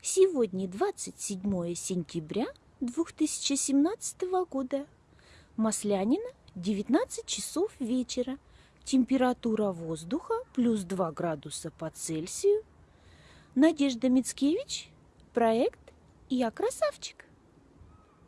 Сегодня 27 сентября 2017 года. Маслянина, 19 часов вечера. Температура воздуха плюс 2 градуса по Цельсию. Надежда Мицкевич, проект «Я красавчик».